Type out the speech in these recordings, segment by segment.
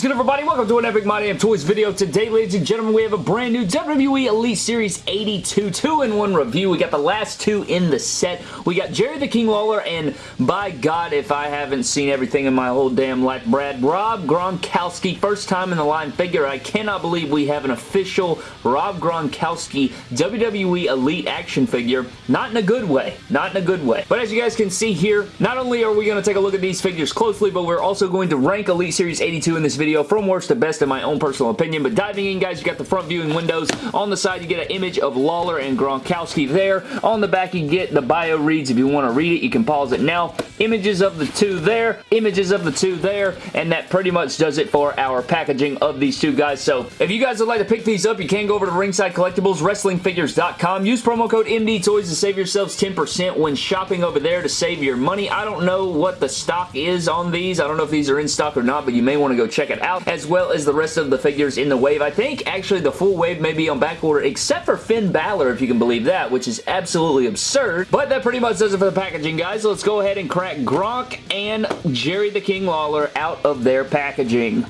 is good everybody? Welcome to an Epic My Damn Toys video. Today, ladies and gentlemen, we have a brand new WWE Elite Series 82 2-in-1 review. We got the last two in the set. We got Jerry the King Lawler and by God, if I haven't seen everything in my whole damn life, Brad, Rob Gronkowski. First time in the line figure. I cannot believe we have an official Rob Gronkowski WWE Elite action figure. Not in a good way. Not in a good way. But as you guys can see here, not only are we going to take a look at these figures closely, but we're also going to rank Elite Series 82 in this video from worst to best in my own personal opinion. But diving in, guys, you got the front viewing windows. On the side, you get an image of Lawler and Gronkowski there. On the back, you get the bio reads. If you want to read it, you can pause it now. Images of the two there. Images of the two there. And that pretty much does it for our packaging of these two guys. So if you guys would like to pick these up, you can go over to Ringside Collectibles, WrestlingFigures.com. Use promo code MD Toys to save yourselves 10% when shopping over there to save your money. I don't know what the stock is on these. I don't know if these are in stock or not, but you may want to go check it out, as well as the rest of the figures in the wave. I think actually the full wave may be on back order, except for Finn Balor, if you can believe that, which is absolutely absurd. But that pretty much does it for the packaging, guys. let's go ahead and crack Gronk and Jerry the King Lawler out of their packaging.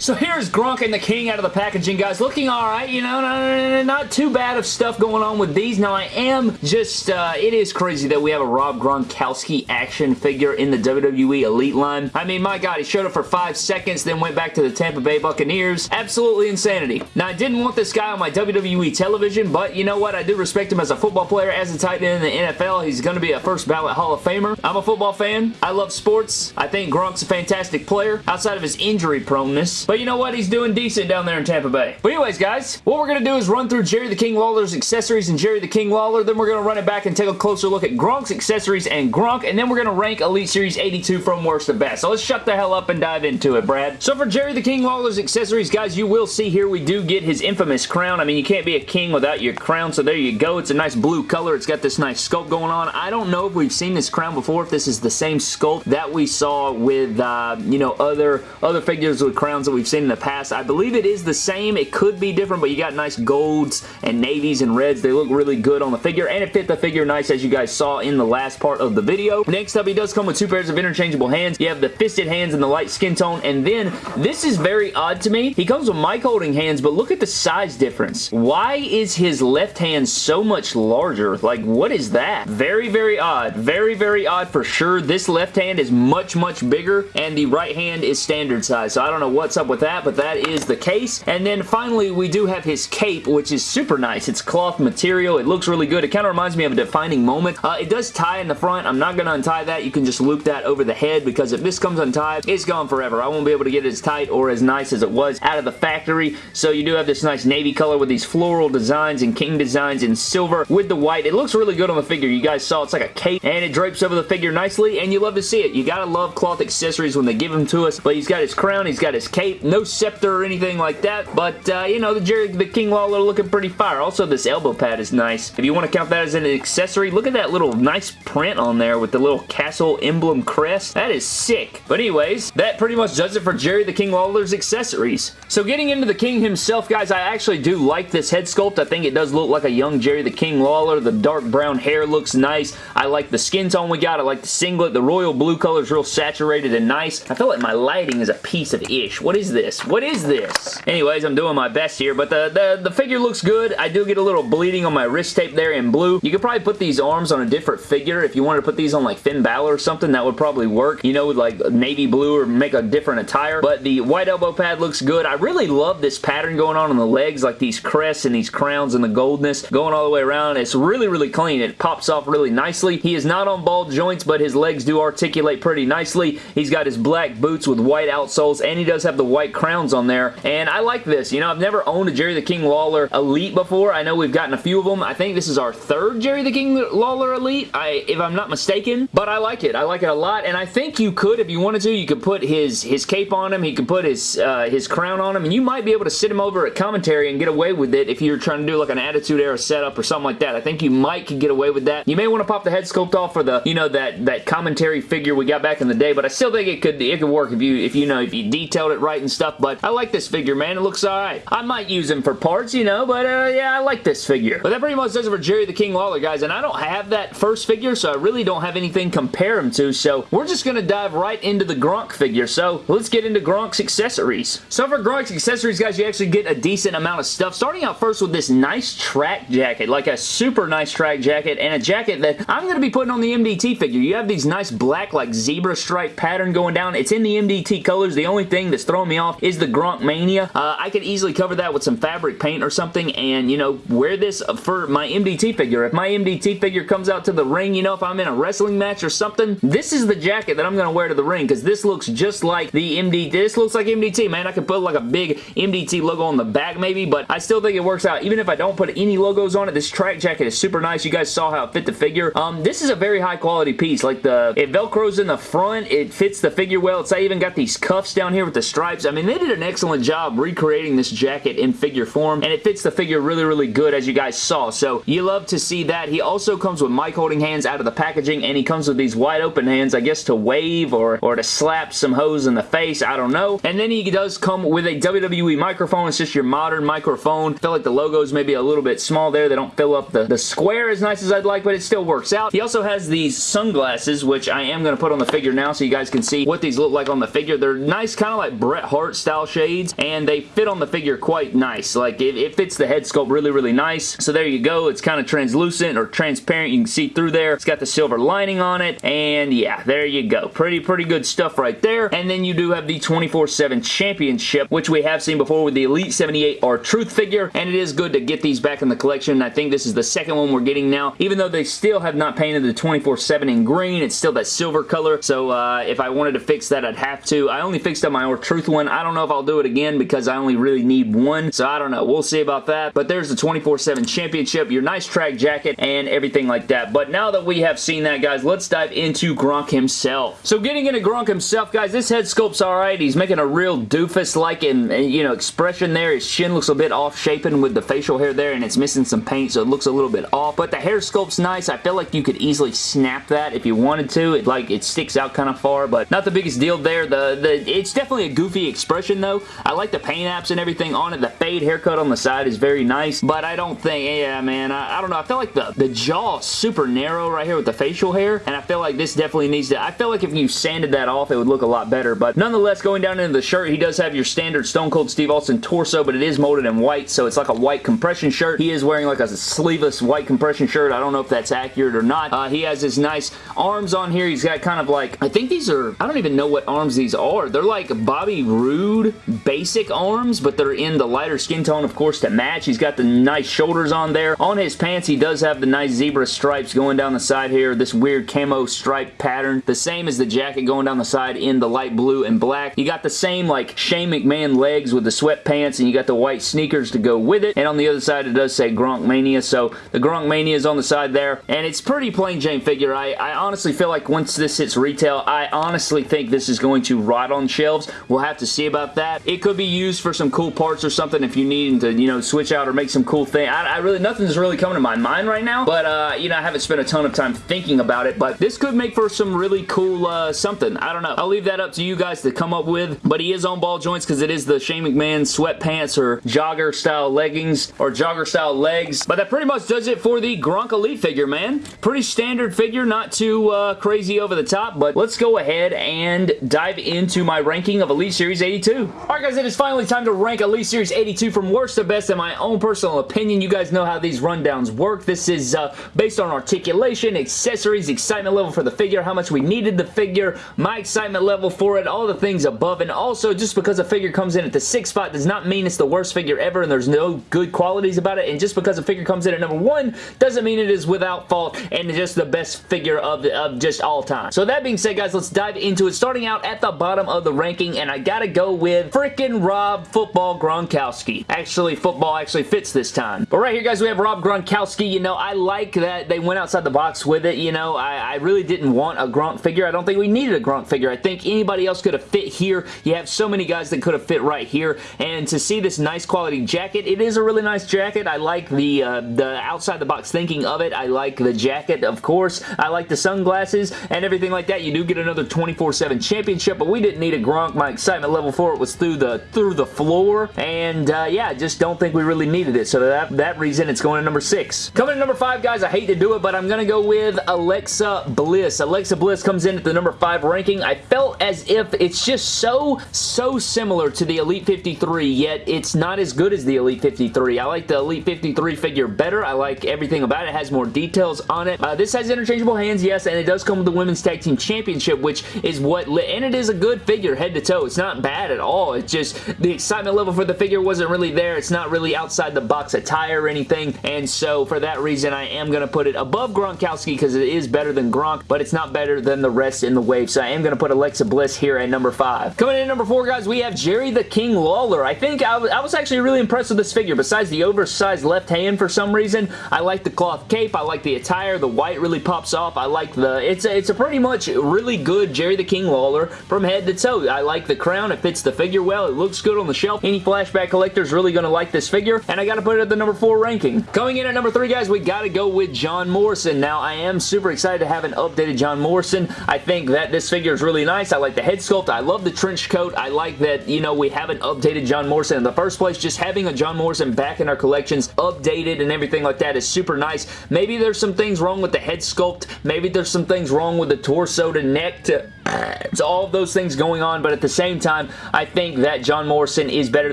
So here's Gronk and the King out of the packaging, guys. Looking alright, you know, not, not, too bad of stuff going on with these. Now, I am just, uh, it is crazy that we have a Rob Gronkowski action figure in the WWE Elite line. I mean, my God, he showed up for five seconds, then went back to the Tampa Bay Buccaneers. Absolutely insanity. Now, I didn't want this guy on my WWE television, but you know what? I do respect him as a football player, as a tight end in the NFL. He's going to be a first ballot Hall of Famer. I'm a football fan. I love sports. I think Gronk's a fantastic player, outside of his injury proneness. But you know what? He's doing decent down there in Tampa Bay. But anyways, guys, what we're going to do is run through Jerry the King Lawler's accessories and Jerry the King Lawler. Then we're going to run it back and take a closer look at Gronk's accessories and Gronk. And then we're going to rank Elite Series 82 from worst to best. So let's shut the hell up and dive into it, Brad. So for Jerry the King Lawler's accessories, guys, you will see here we do get his infamous crown. I mean, you can't be a king without your crown, so there you go. It's a nice blue color. It's got this nice sculpt going on. I don't know if we've seen this crown before, if this is the same sculpt that we saw with, uh, you know, other, other figures with crowns that we've seen in the past. I believe it is the same. It could be different, but you got nice golds and navies and reds. They look really good on the figure, and it fit the figure nice as you guys saw in the last part of the video. Next up, he does come with two pairs of interchangeable hands. You have the fisted hands and the light skin tone, and then this is very odd to me. He comes with mic holding hands, but look at the size difference. Why is his left hand so much larger? Like, what is that? Very, very odd. Very, very odd for sure. This left hand is much, much bigger, and the right hand is standard size, so I don't know what's up with that, but that is the case. And then finally, we do have his cape, which is super nice. It's cloth material. It looks really good. It kind of reminds me of a defining moment. Uh, it does tie in the front. I'm not going to untie that. You can just loop that over the head because if this comes untied, it's gone forever. I won't be able to get it as tight or as nice as it was out of the factory. So you do have this nice navy color with these floral designs and king designs in silver with the white. It looks really good on the figure. You guys saw it's like a cape and it drapes over the figure nicely and you love to see it. You gotta love cloth accessories when they give them to us. But he's got his crown, he's got his cape, no scepter or anything like that. But, uh, you know, the Jerry the King Lawler looking pretty fire. Also, this elbow pad is nice. If you want to count that as an accessory, look at that little nice print on there with the little castle emblem crest. That is sick. But anyways, that pretty much does it for Jerry the King Lawler's accessories. So getting into the King himself, guys, I actually do like this head sculpt. I think it does look like a young Jerry the King Lawler. The dark brown hair looks nice. I like the skin tone we got. I like the singlet. The royal blue color is real saturated and nice. I feel like my lighting is a piece of ish. What is this? What is this? Anyways, I'm doing my best here, but the, the, the figure looks good. I do get a little bleeding on my wrist tape there in blue. You could probably put these arms on a different figure. If you wanted to put these on like Finn Balor or something, that would probably work. You know, with like navy blue or make a different attire. But the white elbow pad looks good. I really love this pattern going on on the legs, like these crests and these crowns and the goldness going all the way around. It's really, really clean. It pops off really nicely. He is not on ball joints, but his legs do articulate pretty nicely. He's got his black boots with white outsoles, and he does have the white crowns on there. And I like this. You know, I've never owned a Jerry the King Lawler Elite before. I know we've gotten a few of them. I think this is our third Jerry the King Lawler Elite, I, if I'm not mistaken, but I like it. I like it a lot, and I think you could, if you wanted to, you could put his, his cape on him, he could put his, uh, his crown on him, and you might be able to sit him over at commentary and get away with it if you're trying to do like an Attitude Era setup or something like that. I think you might could get away with that. You may want to pop the head sculpt off for the, you know, that, that commentary figure we got back in the day, but I still think it could, it could work if you, if you know, if you detailed it right and stuff, but I like this figure, man. It looks alright. I might use him for parts, you know, but uh, yeah, I like this figure. But that pretty much does it for Jerry the King Lawler, guys, and I don't have that first figure, so I really don't have anything compare him to, so we're just going to dive right into the Gronk figure. So let's get into Gronk's accessories. So for Gronk's accessories, guys, you actually get a decent amount of stuff. Starting out first with this nice track jacket, like a super nice track jacket, and a jacket that I'm going to be putting on the MDT figure. You have these nice black, like zebra stripe pattern going down. It's in the MDT colors. The only thing that's throwing me off is the Gronk Mania. Uh, I could easily cover that with some fabric paint or something and, you know, wear this for my MDT figure. If my MDT figure comes out to the ring, you know, if I'm in a wrestling match or something, this is the jacket that I'm going to wear to the ring because this looks just like the MDT. This looks like MDT, man. I could put like a big MDT logo on the back maybe, but I still think it works out. Even if I don't put any logos on it, this track jacket is super nice. You guys saw how it fit the figure. Um, this is a very high quality piece. Like the, it velcros in the front. It fits the figure well. It's I even got these cuffs down here with the stripes. I mean, they did an excellent job recreating this jacket in figure form, and it fits the figure really, really good as you guys saw. So you love to see that. He also comes with mic holding hands out of the packaging, and he comes with these wide open hands, I guess to wave or, or to slap some hose in the face. I don't know. And then he does come with a WWE microphone. It's just your modern microphone. I feel like the logo's maybe a little bit small there. They don't fill up the, the square as nice as I'd like, but it still works out. He also has these sunglasses, which I am going to put on the figure now so you guys can see what these look like on the figure. They're nice, kind of like Bret Hart style shades, and they fit on the figure quite nice. Like, it, it fits the head sculpt really, really nice. So there you go. It's kind of translucent or transparent. You can see through there. It's got the silver lining on it, and yeah, there you go. Pretty, pretty good stuff right there. And then you do have the 24-7 Championship, which we have seen before with the Elite 78 R-Truth figure, and it is good to get these back in the collection. I think this is the second one we're getting now, even though they still have not painted the 24-7 in green. It's still that silver color, so uh, if I wanted to fix that, I'd have to. I only fixed up my R-Truth one. I don't know if I'll do it again because I only really need one, so I don't know. We'll see about that, but there's the 24-7 Championship, your nice track jacket, and everything like that. But now that we have seen that, guys, let's dive into Gronk himself. So getting into Gronk himself, guys, this head sculpt's alright. He's making a real doofus-like you know, expression there. His chin looks a bit off-shapen with the facial hair there, and it's missing some paint, so it looks a little bit off. But the hair sculpt's nice. I feel like you could easily snap that if you wanted to. It like it sticks out kind of far, but not the biggest deal there. The the It's definitely a goofy expression, though. I like the paint apps and everything on it. The fade haircut on the side is very nice, but I don't think, yeah, man, I, I don't know. I feel like the, the jaw is super narrow right here with the facial hair, and I feel like this definitely needs to, I feel like if you sanded that off, it would look a lot better, but nonetheless, going down into the shirt, he does have your standard Stone Cold Steve Austin torso, but it is molded in white, so it's like a white compression shirt. He is wearing like a sleeveless white compression shirt. I don't know if that's accurate or not. Uh, he has his nice arms on here. He's got kind of like, I think these are, I don't even know what arms these are. They're like Bobby Roode basic arms, but they're in the lighter skin tone, of course, to match. He's got the nice shoulders on there. On his pants, he does have the nice zebra stripes going down the side here. This weird camo stripe pattern. The same as the jacket going down the side in the light blue and black. You got the same like Shane McMahon legs with the sweatpants and you got the white sneakers to go with it. And on the other side, it does say Gronk Mania. So the Gronk Mania is on the side there. And it's pretty plain Jane figure. I, I honestly feel like once this hits retail, I honestly think this is going to rot on shelves. We'll have to see about that. It could be used for some cool parts or something if you need to, you know, switch out or make some cool thing. I, I really, nothing's really coming to my mind right now. But, uh, you know, I haven't spent a ton of time thinking about it. But this could make for some really cool uh, something. I don't know. I'll leave that up to you guys to come up with. But he is on ball joints because it is the Shane McMahon sweatpants or jogger style leggings or jogger style legs. But that pretty much does it for the Gronk Elite figure, man. Pretty standard figure, not too uh, crazy over the top, but let's go ahead and dive into my ranking of Elite Series 82. Alright guys, it is finally time to rank Elite Series 82 from worst to best in my own personal opinion. You guys know how these rundowns work. This is uh, based on articulation, accessories, excitement level for the figure, how much we needed the figure, my excitement level for it, all the things above, and also just because a figure comes in at the sixth spot does not mean it's the worst figure ever and there's no good qualities about it, and just because a figure comes in at number one doesn't mean it is without fault and just the best figure of, of just all time. So that being said, guys, let's dive into it. Starting out at the bottom of the ranking, and I gotta go with freaking Rob Football Gronkowski. Actually, football actually fits this time. But right here, guys, we have Rob Gronkowski. You know, I like that they went outside the box with it. You know, I, I really didn't want a Gronk figure. I don't think we needed a Gronk figure. I think anybody else could have fit here. You have so many guys that could have fit right here, and to see this nice quality jacket, it is a really nice jacket. I like the, uh, the outside the box thinking of it. I like the jacket, of course. I like the sunglasses and everything like that. You do get another 24-7 championship, but we didn't need a Gronk. My excitement level 4 it was through the through the floor, and uh, yeah, just don't think we really needed it. So that that reason, it's going to number six. Coming to number five, guys, I hate to do it, but I'm gonna go with Alexa Bliss. Alexa Bliss comes in at the number five ranking. I felt as if it's just so so similar to the Elite 53, yet it's not as good as the Elite 53. I like the Elite 53 figure better. I like everything about it. It has more details on it. Uh, this has interchangeable hands, yes, and it does come with the Women's Tag Team Championship, which is what, and it is a good figure head to toe. It's not bad at all. It's just the excitement level for the figure wasn't really there. It's not really outside the box attire or anything, and so for that reason, I am going to put it above Gronkowski because it is better than Gronk, but it's not better than the rest in the wave, so I am going to put Alexa Bliss here at number five. Coming in at number four, guys, we have Jerry the King Lawler. I think I was, I was actually really impressed with this figure. Besides the oversized left hand for some reason, I like the cloth cape. I like the attire. The white really pops off. I like the... It's a, it's a pretty much really good Jerry the King Lawler from head to toe. I like the crown. It fits the figure well. It looks good on the shelf. Any flashback collector is really going to like this figure, and I got to put it at the number four ranking. Coming in at number three, guys, we got to go with John Morrison. Now, I am super excited to have an updated John Morrison. I think that this figure is really nice. I like the head sculpt. I love the trench coat. I like that, you know, we haven't updated John Morrison in the first place. Just having a John Morrison back in our collections, updated and everything like that is super nice. Maybe there's some things wrong with the head sculpt. Maybe there's some things wrong with the torso to neck to it's all those things going on, but at the same time, I think that John Morrison is better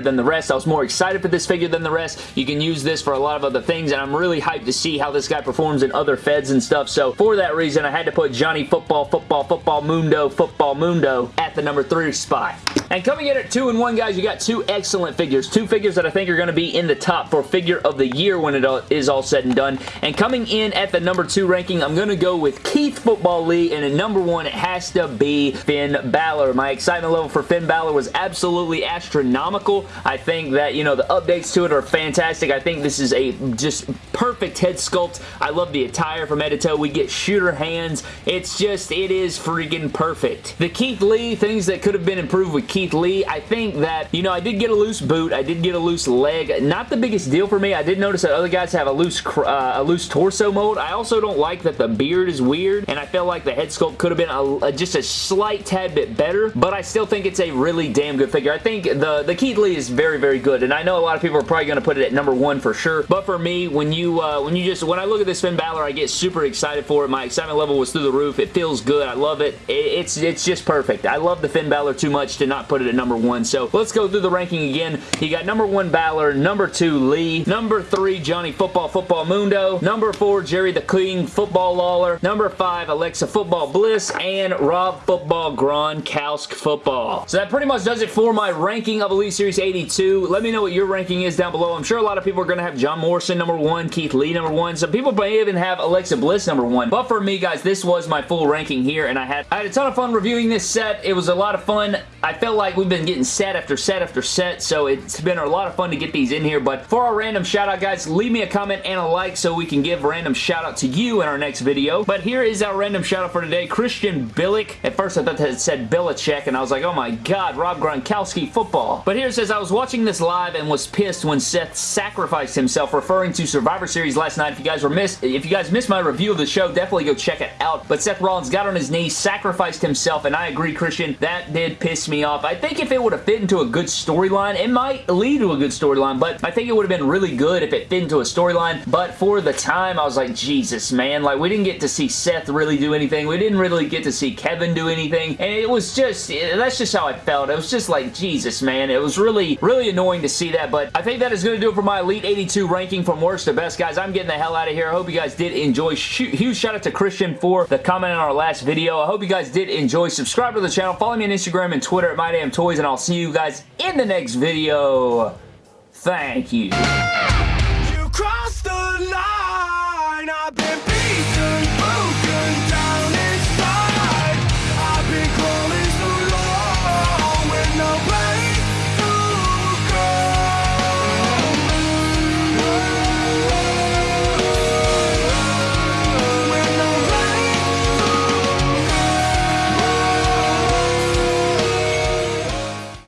than the rest. I was more excited for this figure than the rest. You can use this for a lot of other things, and I'm really hyped to see how this guy performs in other feds and stuff, so for that reason, I had to put Johnny Football, Football, Football Mundo, Football Mundo at the number three spot. And coming in at two and one, guys, you got two excellent figures. Two figures that I think are going to be in the top for figure of the year when it is all said and done. And coming in at the number two ranking, I'm going to go with Keith Football Lee, and at number one, it has to be Finn Balor. My excitement level for Finn Balor was absolutely astronomical. I think that, you know, the updates to it are fantastic. I think this is a just perfect head sculpt. I love the attire from head to toe. We get shooter hands. It's just, it is freaking perfect. The Keith Lee, things that could have been improved with Keith Lee, I think that, you know, I did get a loose boot. I did get a loose leg. Not the biggest deal for me. I did notice that other guys have a loose, uh, a loose torso mold. I also don't like that the beard is weird, and I feel like the head sculpt could have been a, a, just a slight tad bit better, but I still think it's a really damn good figure. I think the, the Keith Lee is very, very good, and I know a lot of people are probably going to put it at number one for sure, but for me, when you, uh, when you just, when I look at this Finn Balor, I get super excited for it. My excitement level was through the roof. It feels good. I love it. it it's, it's just perfect. I love the Finn Balor too much to not put it at number one, so let's go through the ranking again. You got number one Balor, number two Lee, number three Johnny Football Football Mundo, number four Jerry the King Football Lawler, number five Alexa Football Bliss, and Rob Football Gronkowski Football. So that pretty much does it for my ranking of Elite Series 82. Let me know what your ranking is down below. I'm sure a lot of people are going to have John Morrison number one, Keith Lee number one. Some people may even have Alexa Bliss number one. But for me, guys, this was my full ranking here, and I had, I had a ton of fun reviewing this set. It was a lot of fun. I felt like we've been getting set after set after set, so it's been a lot of fun to get these in here. But for our random shout out, guys, leave me a comment and a like so we can give random shout out to you in our next video. But here is our random shout out for today. Christian Billick. At first, I thought that it said Belichick, and I was like, oh my god, Rob Gronkowski football. But here it says, I was watching this live and was pissed when Seth sacrificed himself, referring to Survivor Series last night. If you guys were missed, if you guys missed my review of the show, definitely go check it out. But Seth Rollins got on his knees, sacrificed himself, and I agree, Christian, that did piss me off. I think if it would have fit into a good storyline, it might lead to a good storyline, but I think it would have been really good if it fit into a storyline. But for the time, I was like, Jesus, man. Like, we didn't get to see Seth really do anything. We didn't really get to see Kevin do anything. And it was just, that's just how I felt. It was just like, Jesus, man. It was really, really annoying to see that. But I think that is going to do it for my Elite 82 ranking from worst to best, guys. I'm getting the hell out of here. I hope you guys did enjoy. Huge shout out to Christian for the comment on our last video. I hope you guys did enjoy. Subscribe to the channel. Follow me on Instagram and Twitter at MyDamnToys, and I'll see you guys in the next video. Thank you.